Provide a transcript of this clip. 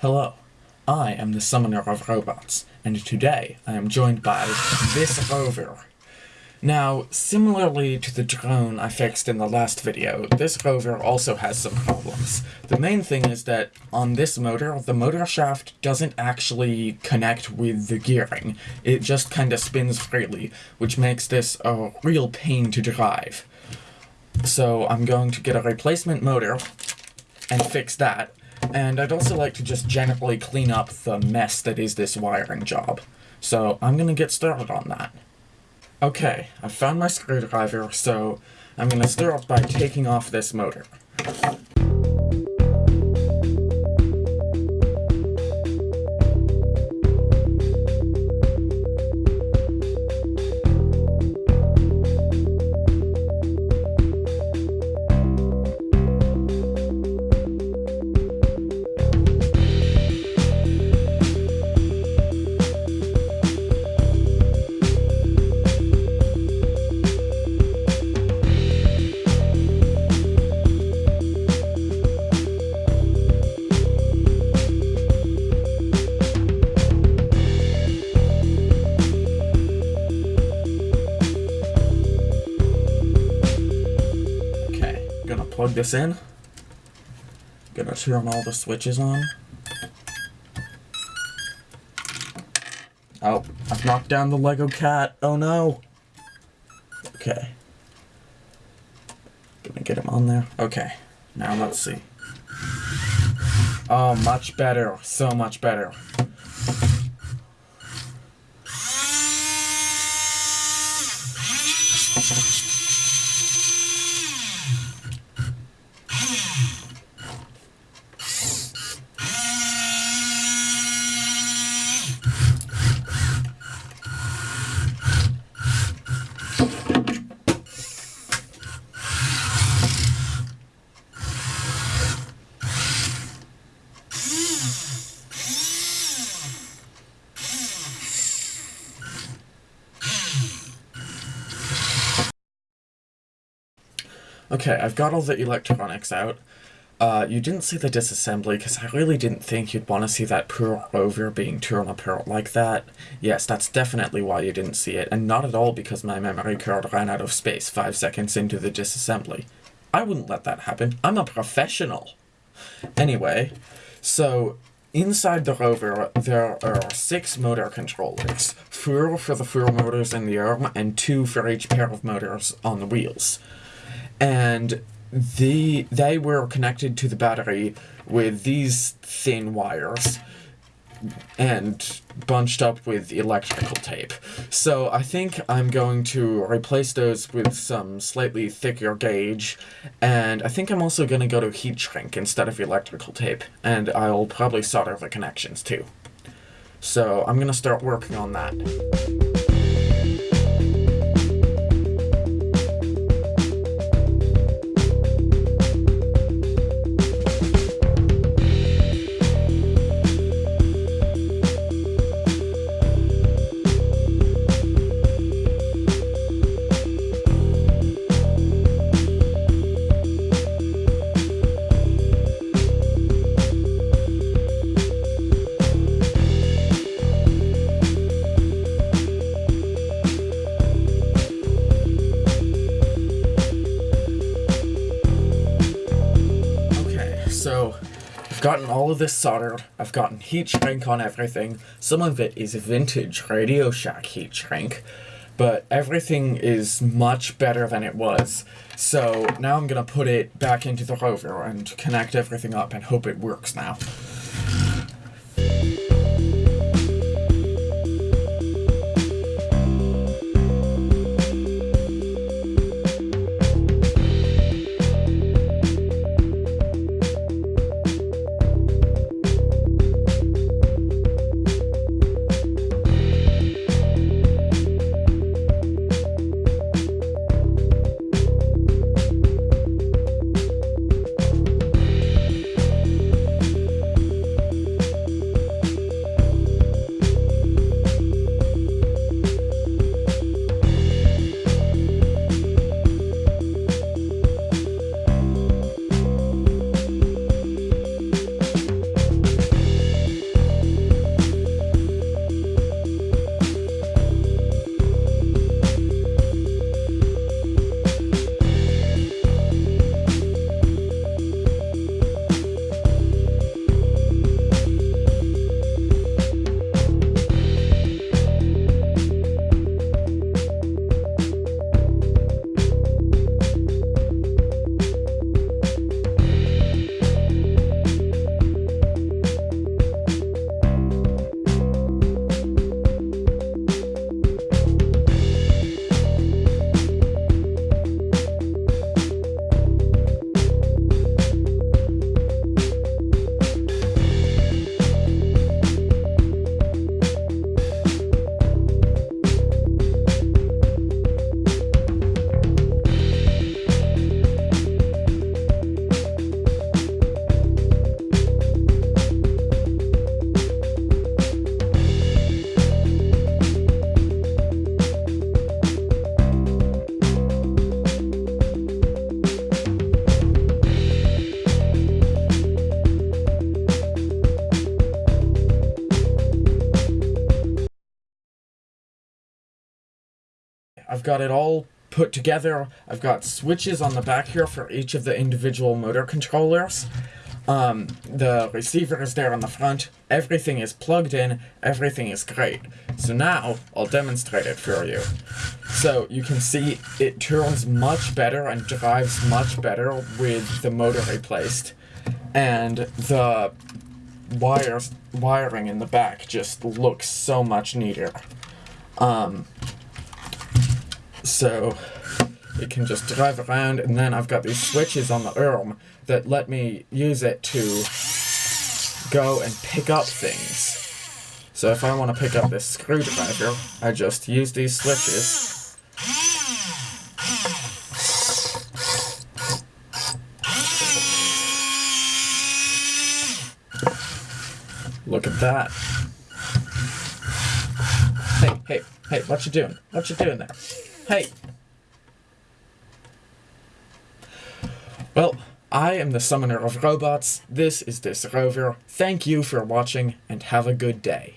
Hello, I am the Summoner of Robots, and today I am joined by this rover. Now, similarly to the drone I fixed in the last video, this rover also has some problems. The main thing is that on this motor, the motor shaft doesn't actually connect with the gearing. It just kinda spins freely, which makes this a real pain to drive. So I'm going to get a replacement motor and fix that, and I'd also like to just generally clean up the mess that is this wiring job. So I'm gonna get started on that. Okay, I found my screwdriver, so I'm gonna start by taking off this motor. Gonna plug this in. Gonna turn all the switches on. Oh, I've knocked down the Lego cat. Oh no. Okay. Gonna get him on there. Okay, now let's see. Oh, much better. So much better. Okay, I've got all the electronics out. Uh, you didn't see the disassembly because I really didn't think you'd want to see that poor rover being torn apart like that. Yes, that's definitely why you didn't see it, and not at all because my memory card ran out of space five seconds into the disassembly. I wouldn't let that happen. I'm a professional. Anyway, so inside the rover there are six motor controllers. Four for the four motors in the arm and two for each pair of motors on the wheels and the they were connected to the battery with these thin wires and bunched up with electrical tape. So I think I'm going to replace those with some slightly thicker gauge, and I think I'm also going to go to heat shrink instead of electrical tape, and I'll probably solder the connections too. So I'm going to start working on that. So I've gotten all of this soldered. I've gotten heat shrink on everything. Some of it is vintage Radio Shack heat shrink, but everything is much better than it was. So now I'm gonna put it back into the rover and connect everything up and hope it works now. I've got it all put together. I've got switches on the back here for each of the individual motor controllers. Um, the receiver is there on the front. Everything is plugged in. Everything is great. So now I'll demonstrate it for you. So you can see it turns much better and drives much better with the motor replaced. And the wires wiring in the back just looks so much neater. Um, so it can just drive around and then I've got these switches on the arm that let me use it to go and pick up things. So if I want to pick up this screwdriver, I just use these switches. Look at that. Hey, hey, hey, what you doing? What you doing there? Hey! Well, I am the summoner of robots. This is this rover. Thank you for watching and have a good day.